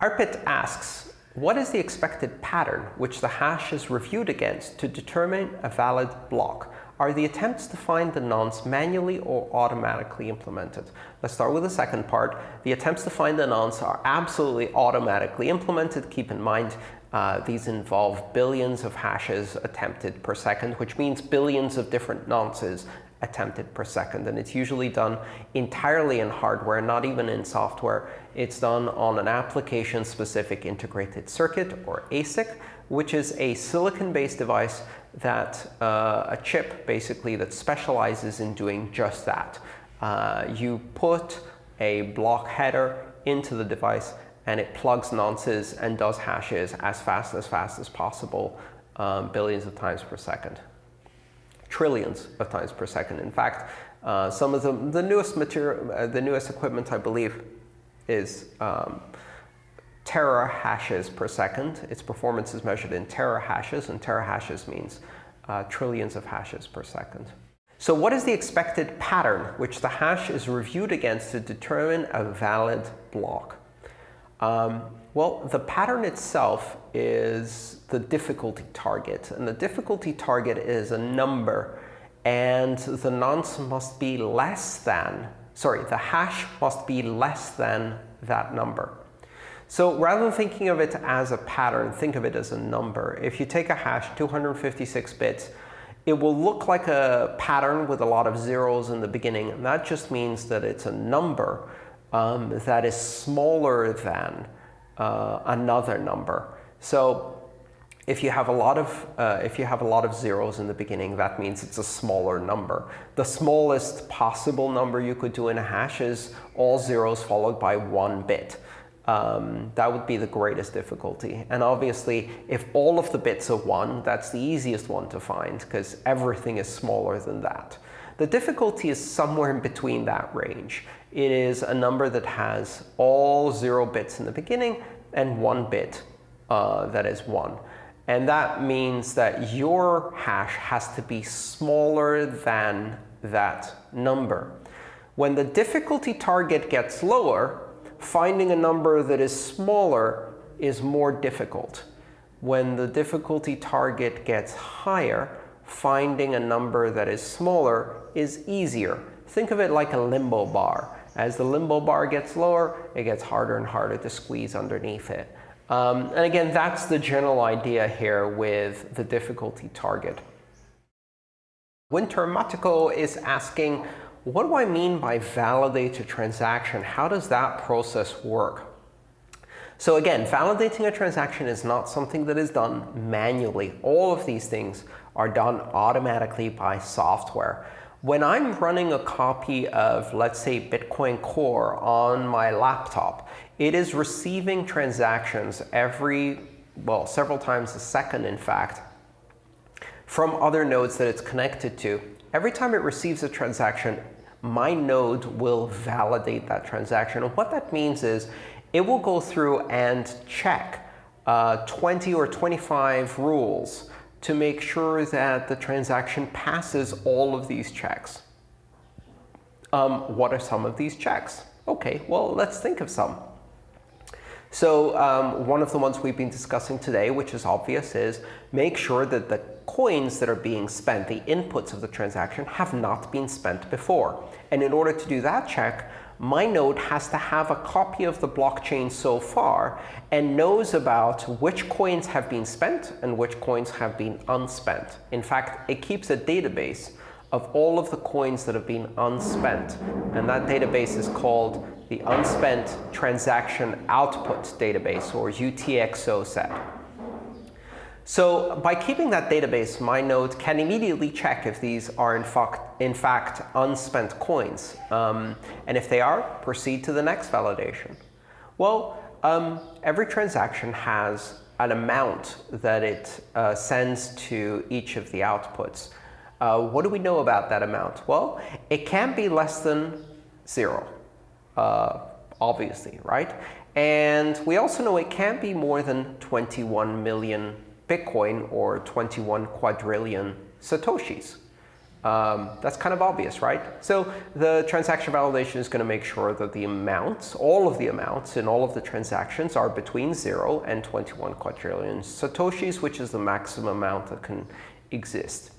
Arpit asks, what is the expected pattern which the hash is reviewed against to determine a valid block? Are the attempts to find the nonce manually or automatically implemented? Let's start with the second part. The attempts to find the nonce are absolutely automatically implemented. Keep in mind, uh, these involve billions of hashes attempted per second, which means billions of different nonces attempted per second. And it's usually done entirely in hardware, not even in software. It's done on an application-specific integrated circuit, or ASIC, which is a silicon-based device that uh, a chip, basically, that specializes in doing just that. Uh, you put a block header into the device, and it plugs nonces and does hashes as fast as fast as possible, um, billions of times per second trillions of times per second. In fact, uh, some of the, the newest material, uh, the newest equipment, I believe, is um, hashes per second. Its performance is measured in hashes, and hashes means uh, trillions of hashes per second. So what is the expected pattern which the hash is reviewed against to determine a valid block? Um, well, the pattern itself is the difficulty target. And the difficulty target is a number. And the nonce must be less than, sorry, the hash must be less than that number. So rather than thinking of it as a pattern, think of it as a number. If you take a hash, 256 bits, it will look like a pattern with a lot of zeros in the beginning. And that just means that it's a number um, that is smaller than uh, another number. So if you have a lot of uh, if you have a lot of zeros in the beginning, that means it's a smaller number. The smallest possible number you could do in a hash is all zeros followed by one bit. Um, that would be the greatest difficulty. And obviously, if all of the bits are 1, that's the easiest one to find, because everything is smaller than that. The difficulty is somewhere in between that range. It is a number that has all 0 bits in the beginning and 1 bit uh, that is 1. And that means that your hash has to be smaller than that number. When the difficulty target gets lower, finding a number that is smaller is more difficult. When the difficulty target gets higher, finding a number that is smaller is easier. Think of it like a limbo bar. As the limbo bar gets lower, it gets harder and harder to squeeze underneath it. Um, and again, that's the general idea here with the difficulty target. Winter Matiko is asking, what do I mean by validate a transaction? How does that process work? So again, validating a transaction is not something that is done manually. All of these things are done automatically by software. When I'm running a copy of, let's say, Bitcoin Core on my laptop, it is receiving transactions every, well, several times a second, in fact, from other nodes that it's connected to. Every time it receives a transaction, my node will validate that transaction. And what that means is it will go through and check uh, 20 or 25 rules to make sure that the transaction passes all of these checks. Um, what are some of these checks? OK, well, let's think of some. So um, one of the ones we've been discussing today, which is obvious, is make sure that the coins that are being spent, the inputs of the transaction, have not been spent before. And in order to do that check, my node has to have a copy of the blockchain so far and knows about which coins have been spent and which coins have been unspent. In fact, it keeps a database of all of the coins that have been unspent. And that database is called the Unspent Transaction Output Database, or UTXO set. So by keeping that database, my node can immediately check if these are in fact, in fact unspent coins. Um, and if they are, proceed to the next validation. Well, um, every transaction has an amount that it uh, sends to each of the outputs. Uh, what do we know about that amount? Well, it can be less than 0 uh, obviously, right? And we also know it can't be more than 21 million Bitcoin or 21 quadrillion Satoshis. Um, that's kind of obvious, right? So the transaction validation is going to make sure that the amounts, all of the amounts in all of the transactions are between 0 and 21 quadrillion satoshis, which is the maximum amount that can exist.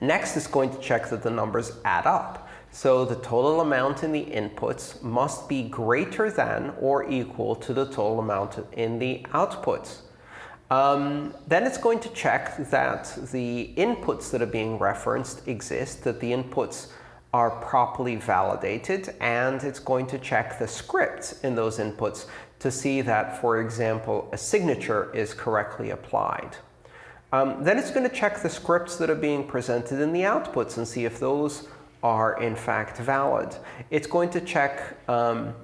Next is going to check that the numbers add up. So the total amount in the inputs must be greater than or equal to the total amount in the outputs. Um, then it's going to check that the inputs that are being referenced exist, that the inputs are properly validated, and it's going to check the scripts in those inputs to see that, for example, a signature is correctly applied. Um, then it's going to check the scripts that are being presented in the outputs and see if those are in fact valid. It's going to check um,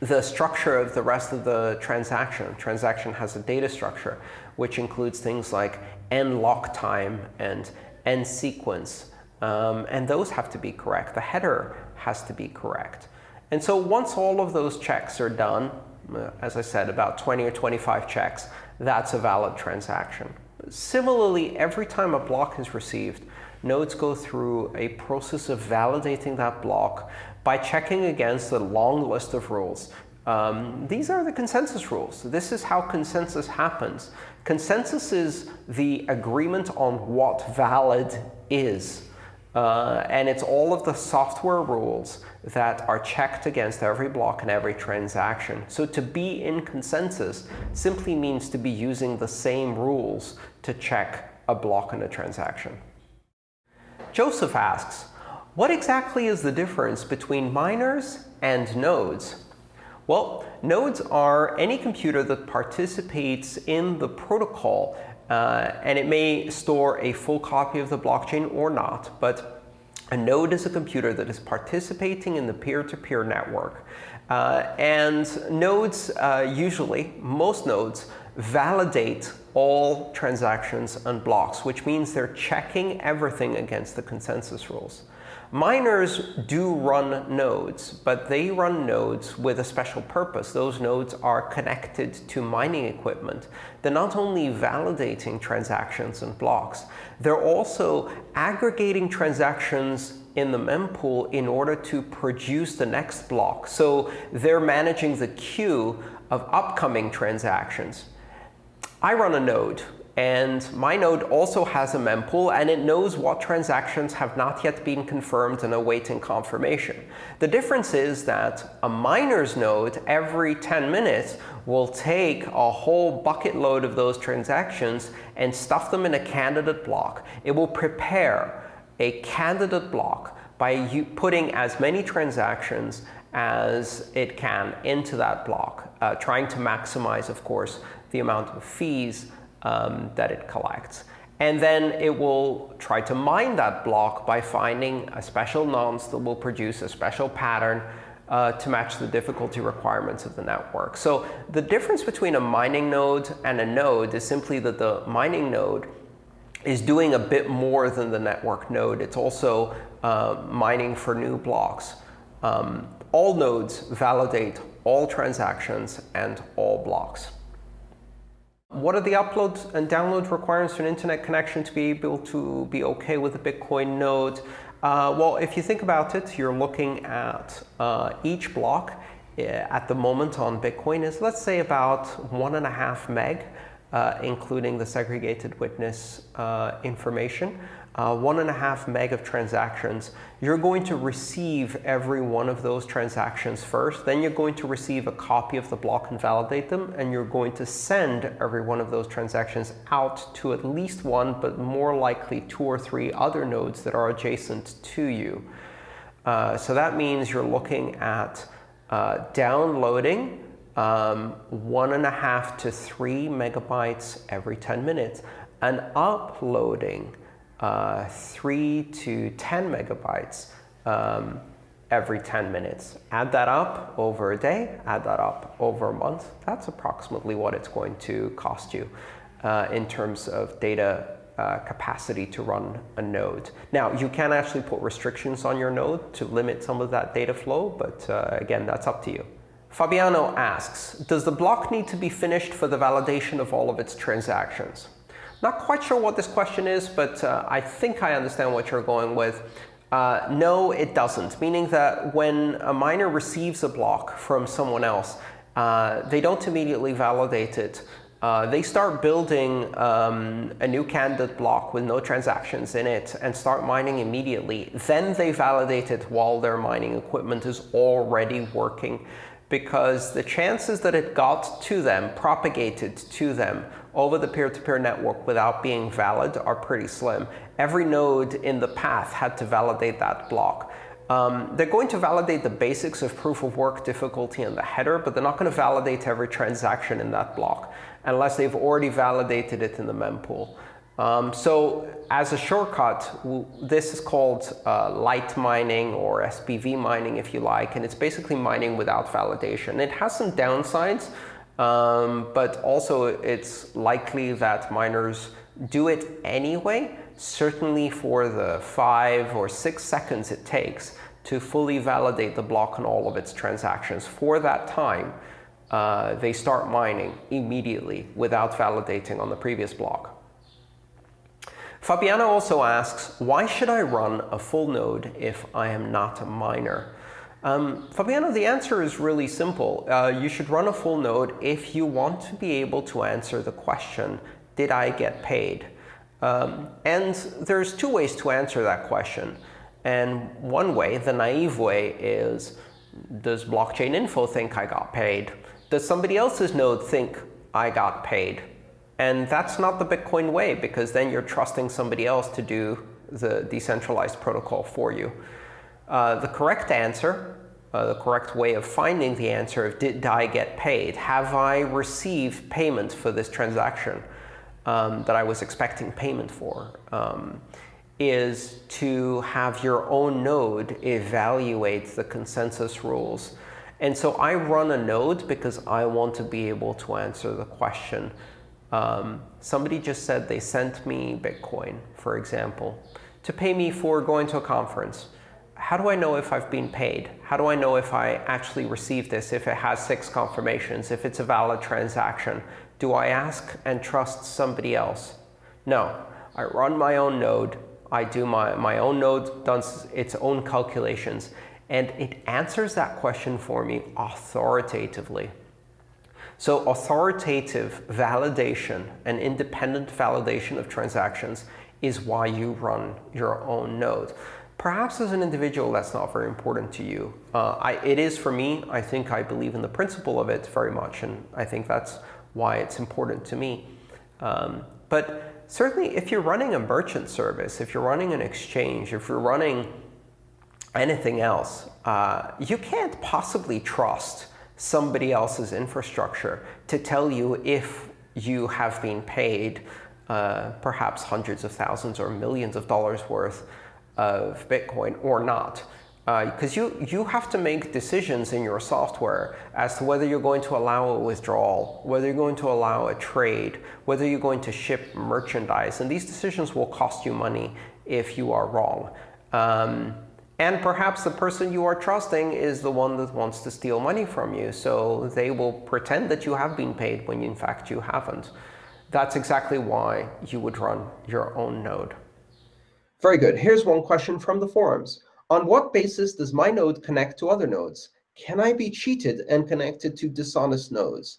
the structure of the rest of the transaction. Transaction has a data structure, which includes things like nLockTime and nSequence. Um, and those have to be correct. The header has to be correct. And so once all of those checks are done, uh, as I said, about 20 or 25 checks, that's a valid transaction. Similarly, every time a block is received, nodes go through a process of validating that block by checking against a long list of rules. Um, these are the consensus rules. This is how consensus happens. Consensus is the agreement on what valid is. Uh, and it's all of the software rules that are checked against every block and every transaction. So to be in consensus simply means to be using the same rules to check a block and a transaction. Joseph asks, what exactly is the difference between miners and nodes? Well, nodes are any computer that participates in the protocol. Uh, and it may store a full copy of the blockchain or not. But a node is a computer that is participating in the peer-to-peer -peer network. Uh, and nodes, uh, usually, most nodes, validate all transactions and blocks, which means they're checking everything against the consensus rules. Miners do run nodes, but they run nodes with a special purpose. Those nodes are connected to mining equipment. They're not only validating transactions and blocks, they're also aggregating transactions in the mempool in order to produce the next block. So they're managing the queue of upcoming transactions. I run a node. And my node also has a mempool, and it knows what transactions have not yet been confirmed and awaiting confirmation. The difference is that a miner's node, every 10 minutes, will take a whole bucket load of those transactions and stuff them in a candidate block. It will prepare a candidate block by putting as many transactions as it can into that block, uh, trying to maximize, of course, the amount of fees um, that it collects. And then it will try to mine that block by finding a special nonce that will produce a special pattern uh, to match the difficulty requirements of the network. So the difference between a mining node and a node is simply that the mining node is doing a bit more than the network node. It's also uh, mining for new blocks. Um, all nodes validate all transactions and all blocks. What are the upload and download requirements for an internet connection to be able to be OK with a Bitcoin node? Uh, well, if you think about it, you're looking at uh, each block uh, at the moment on Bitcoin is, let's say, about one and a half meg, uh, including the segregated witness uh, information uh, one and a half meg of transactions, you're going to receive every one of those transactions first. Then you're going to receive a copy of the block and validate them. And you're going to send every one of those transactions out to at least one, but more likely two or three other nodes that are adjacent to you. Uh, so that means you're looking at uh, downloading um, one and a half to three megabytes every 10 minutes and uploading uh, 3 to 10 megabytes um, every 10 minutes. Add that up over a day, add that up over a month. That's approximately what it's going to cost you uh, in terms of data uh, capacity to run a node. Now, you can actually put restrictions on your node to limit some of that data flow, but uh, again, that's up to you. Fabiano asks, does the block need to be finished for the validation of all of its transactions? Not quite sure what this question is, but uh, I think I understand what you're going with. Uh, no, it doesn't, meaning that when a miner receives a block from someone else, uh, they don't immediately validate it. Uh, they start building um, a new candidate block with no transactions in it and start mining immediately. Then they validate it while their mining equipment is already working because the chances that it got to them, propagated to them over the peer-to-peer -peer network without being valid are pretty slim. Every node in the path had to validate that block. Um, they're going to validate the basics of proof of work difficulty in the header, but they're not going to validate every transaction in that block unless they've already validated it in the mempool. Um, so as a shortcut, this is called uh, light mining or SPV mining, if you like, and it's basically mining without validation. It has some downsides, um, but also it's likely that miners do it anyway, certainly for the five or six seconds it takes to fully validate the block on all of its transactions. For that time, uh, they start mining immediately without validating on the previous block. Fabiana also asks, why should I run a full node if I am not a miner? Um, Fabiana, the answer is really simple. Uh, you should run a full node if you want to be able to answer the question, did I get paid? Um, and there's two ways to answer that question. And one way, the naive way, is does blockchain info think I got paid? Does somebody else's node think I got paid? And that's not the Bitcoin way, because then you're trusting somebody else to do the decentralized protocol for you. Uh, the correct answer, uh, the correct way of finding the answer of did I get paid? Have I received payment for this transaction um, that I was expecting payment for? Um, is to have your own node evaluate the consensus rules. And so I run a node because I want to be able to answer the question. Um, somebody just said they sent me Bitcoin, for example, to pay me for going to a conference how do I know if I've been paid? How do I know if I actually received this, if it has six confirmations, if it's a valid transaction? Do I ask and trust somebody else? No. I run my own node. I do my, my own node does its own calculations. And it answers that question for me authoritatively. So authoritative validation and independent validation of transactions is why you run your own node. Perhaps as an individual, that's not very important to you. Uh, I, it is for me. I think I believe in the principle of it very much, and I think that's why it's important to me. Um, but certainly, if you're running a merchant service, if you're running an exchange, if you're running anything else, uh, you can't possibly trust somebody else's infrastructure to tell you if you have been paid uh, perhaps hundreds of thousands or millions of dollars worth of Bitcoin or not. Because uh, you, you have to make decisions in your software as to whether you're going to allow a withdrawal, whether you're going to allow a trade, whether you're going to ship merchandise. And these decisions will cost you money if you are wrong. Um, and perhaps the person you are trusting is the one that wants to steal money from you. So they will pretend that you have been paid when in fact you haven't. That's exactly why you would run your own node. Very good. Here's one question from the forums. On what basis does my node connect to other nodes? Can I be cheated and connected to dishonest nodes?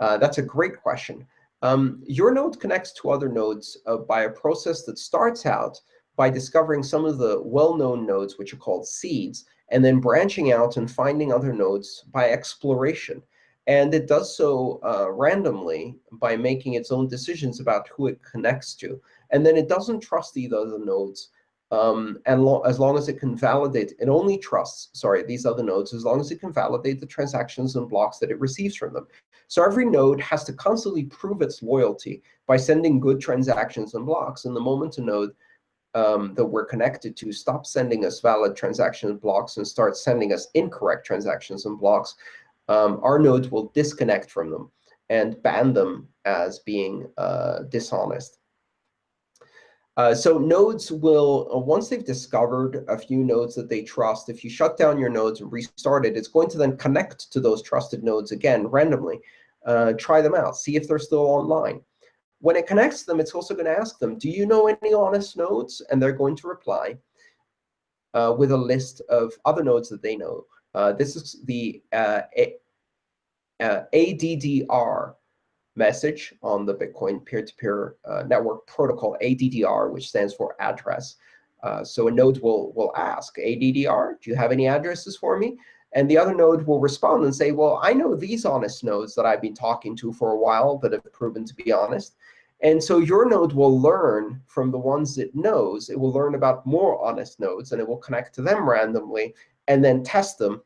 Uh, that's a great question. Um, your node connects to other nodes uh, by a process that starts out by discovering some of the well-known nodes, which are called seeds, and then branching out and finding other nodes by exploration. And it does so uh, randomly by making its own decisions about who it connects to. And then it doesn't trust either of the nodes. Um, and lo as long as it can validate, it only trusts, sorry, these other nodes as long as it can validate the transactions and blocks that it receives from them. So every node has to constantly prove its loyalty by sending good transactions and blocks. And the moment a node um, that we're connected to stop sending us valid transaction blocks and start sending us incorrect transactions and blocks, um, our nodes will disconnect from them and ban them as being uh, dishonest. Uh, so nodes will, uh, once they've discovered a few nodes that they trust, if you shut down your nodes and restart it, it's going to then connect to those trusted nodes again randomly. Uh, try them out. See if they're still online. When it connects them, it's also going to ask them, do you know any honest nodes? And they're going to reply uh, with a list of other nodes that they know. Uh, this is the uh, uh ADDR message on the Bitcoin peer-to-peer -peer, uh, network protocol, ADDR, which stands for address. Uh, so a node will, will ask, ADDR, do you have any addresses for me? And the other node will respond and say, well, I know these honest nodes that I've been talking to for a while that have proven to be honest. And so your node will learn from the ones it knows. It will learn about more honest nodes, and it will connect to them randomly and then test them,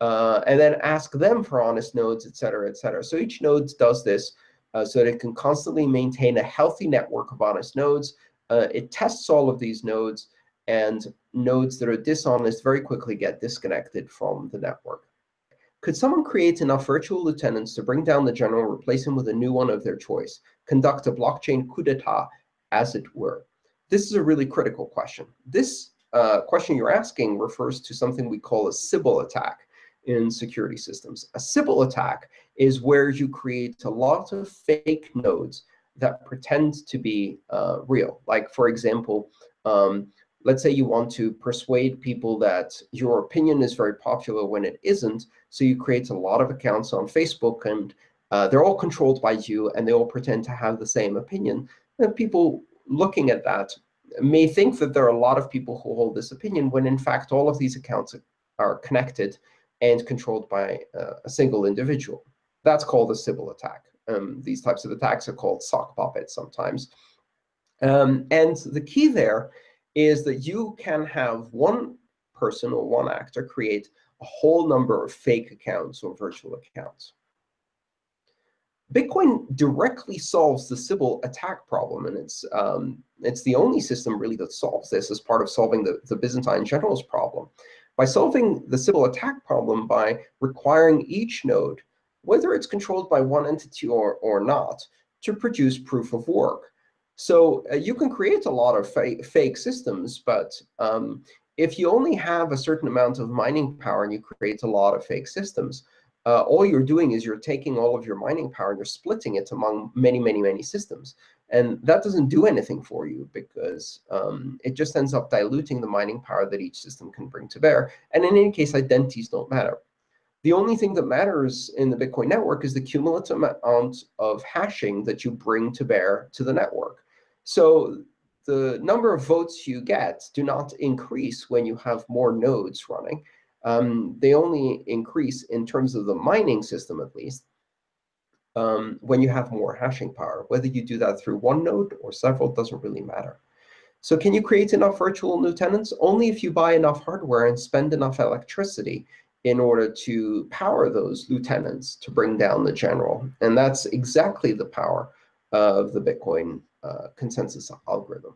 uh, and then ask them for honest nodes, et cetera, et cetera. So each node does this uh, so that it can constantly maintain a healthy network of honest nodes. Uh, it tests all of these nodes, and nodes that are dishonest very quickly get disconnected from the network. Could someone create enough virtual lieutenants to bring down the general, replace him with a new one of their choice, conduct a blockchain coup d'etat, as it were? This is a really critical question. This uh, question you're asking refers to something we call a Sybil attack in security systems. A Sybil attack is where you create a lot of fake nodes that pretend to be uh, real. Like, for example, um, let's say you want to persuade people that your opinion is very popular when it isn't. So you create a lot of accounts on Facebook, and uh, they're all controlled by you, and they all pretend to have the same opinion. And people looking at that may think that there are a lot of people who hold this opinion, when in fact all of these accounts are connected and controlled by uh, a single individual. That's called a Sybil attack. Um, these types of attacks are called sock puppets sometimes. Um, and the key there is that you can have one person or one actor create a whole number of fake accounts or virtual accounts. Bitcoin directly solves the Sybil attack problem, and it's um, it's the only system really that solves this as part of solving the, the Byzantine generals problem. By solving the Sybil attack problem by requiring each node, whether it's controlled by one entity or, or not, to produce proof of work. So uh, you can create a lot of fa fake systems, but um, if you only have a certain amount of mining power and you create a lot of fake systems, uh, all you're doing is you're taking all of your mining power and you're splitting it among many, many, many systems. And that doesn't do anything for you because um, it just ends up diluting the mining power that each system can bring to bear. And in any case, identities don't matter. The only thing that matters in the Bitcoin network is the cumulative amount of hashing that you bring to bear to the network. So the number of votes you get do not increase when you have more nodes running. Um, they only increase in terms of the mining system, at least, um, when you have more hashing power. Whether you do that through one node or several doesn't really matter. So can you create enough virtual lieutenants? Only if you buy enough hardware and spend enough electricity in order to power those lieutenants to bring down the general. And that's exactly the power of the Bitcoin uh, consensus algorithm.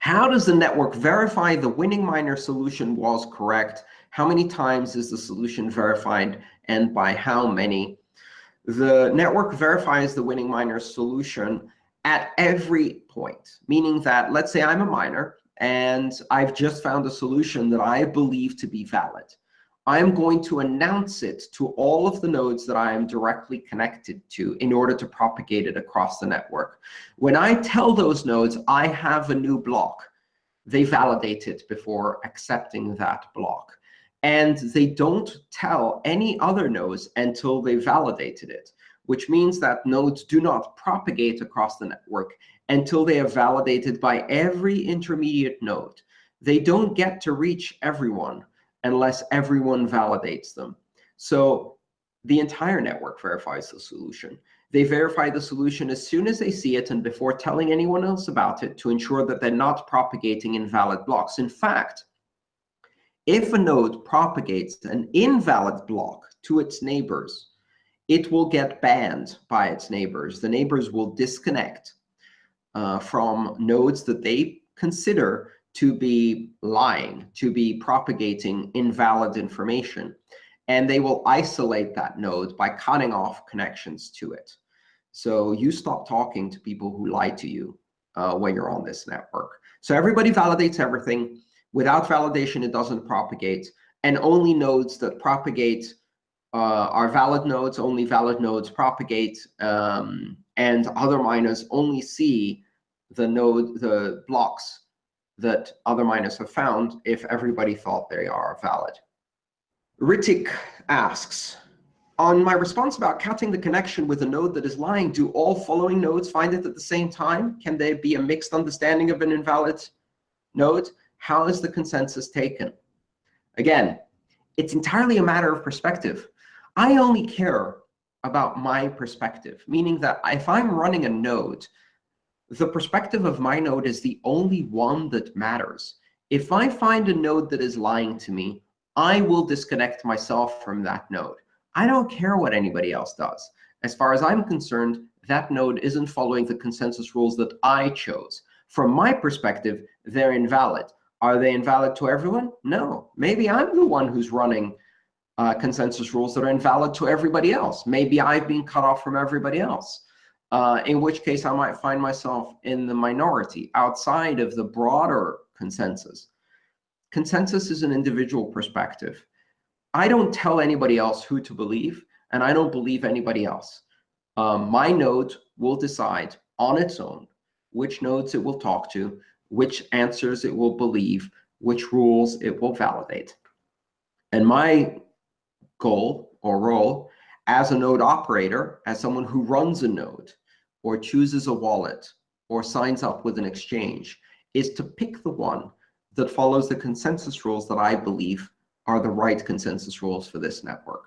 How does the network verify the winning miner solution was correct? How many times is the solution verified, and by how many? The network verifies the winning miner solution at every point, meaning that, let's say I'm a miner, and I've just found a solution that I believe to be valid. I'm going to announce it to all of the nodes that I am directly connected to in order to propagate it across the network. When I tell those nodes I have a new block, they validate it before accepting that block. And they don't tell any other nodes until they validated it, which means that nodes do not propagate across the network until they are validated by every intermediate node. They don't get to reach everyone unless everyone validates them. So the entire network verifies the solution. They verify the solution as soon as they see it and before telling anyone else about it to ensure that they're not propagating invalid blocks. In fact, if a node propagates an invalid block to its neighbors, it will get banned by its neighbors. The neighbors will disconnect uh, from nodes that they consider to be lying, to be propagating invalid information. And they will isolate that node by cutting off connections to it. So you stop talking to people who lie to you uh, when you're on this network. So everybody validates everything. Without validation, it doesn't propagate. And only nodes that propagate uh, are valid nodes, only valid nodes propagate, um, and other miners only see the node, the blocks that other miners have found if everybody thought they are valid. Ritik asks, on my response about cutting the connection with a node that is lying, do all following nodes find it at the same time? Can there be a mixed understanding of an invalid node? How is the consensus taken? Again, it's entirely a matter of perspective. I only care about my perspective, meaning that if I'm running a node, the perspective of my node is the only one that matters. If I find a node that is lying to me, I will disconnect myself from that node. I don't care what anybody else does. As far as I'm concerned, that node isn't following the consensus rules that I chose. From my perspective, they're invalid. Are they invalid to everyone? No. Maybe I'm the one who's running uh, consensus rules that are invalid to everybody else. Maybe I've been cut off from everybody else, uh, in which case I might find myself in the minority outside of the broader consensus. Consensus is an individual perspective. I don't tell anybody else who to believe, and I don't believe anybody else. Um, my node will decide on its own which nodes it will talk to, which answers it will believe, which rules it will validate. And my goal or role as a node operator, as someone who runs a node or chooses a wallet or signs up with an exchange, is to pick the one that follows the consensus rules that I believe are the right consensus rules for this network.